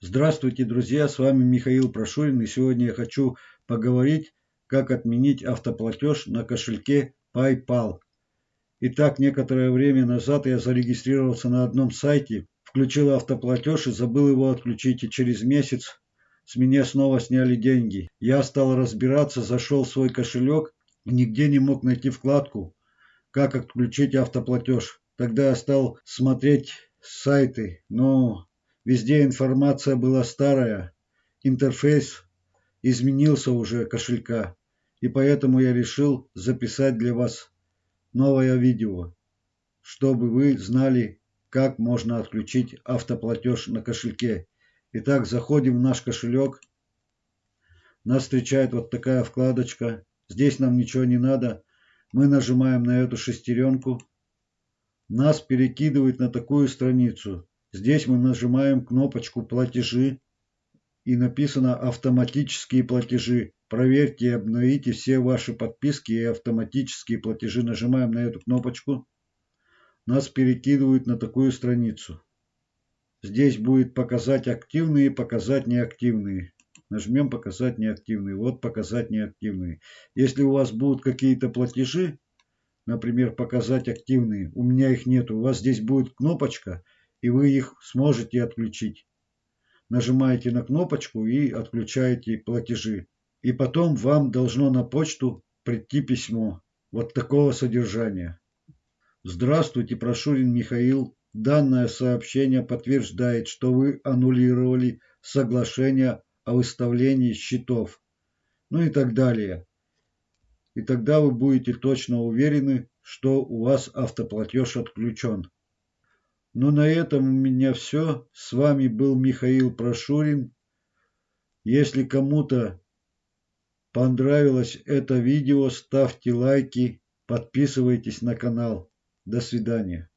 Здравствуйте, друзья, с вами Михаил Прошурин, и сегодня я хочу поговорить, как отменить автоплатеж на кошельке PayPal. Итак, некоторое время назад я зарегистрировался на одном сайте, включил автоплатеж и забыл его отключить, и через месяц с меня снова сняли деньги. Я стал разбираться, зашел в свой кошелек и нигде не мог найти вкладку, как отключить автоплатеж. Тогда я стал смотреть сайты, но Везде информация была старая, интерфейс изменился уже кошелька, и поэтому я решил записать для вас новое видео, чтобы вы знали, как можно отключить автоплатеж на кошельке. Итак, заходим в наш кошелек. Нас встречает вот такая вкладочка. Здесь нам ничего не надо. Мы нажимаем на эту шестеренку. Нас перекидывает на такую страницу. Здесь мы нажимаем кнопочку «Платежи» и написано «Автоматические платежи». Проверьте и обновите все ваши подписки и автоматические платежи. Нажимаем на эту кнопочку. Нас перекидывают на такую страницу. Здесь будет показать активные, показать неактивные. Нажмем показать неактивные. Вот показать неактивные. Если у вас будут какие-то платежи, например, показать активные, у меня их нет, у вас здесь будет кнопочка – и вы их сможете отключить. Нажимаете на кнопочку и отключаете платежи. И потом вам должно на почту прийти письмо вот такого содержания. Здравствуйте, Прошурин Михаил. Данное сообщение подтверждает, что вы аннулировали соглашение о выставлении счетов. Ну и так далее. И тогда вы будете точно уверены, что у вас автоплатеж отключен. Ну на этом у меня все. С вами был Михаил Прошурин. Если кому-то понравилось это видео, ставьте лайки, подписывайтесь на канал. До свидания.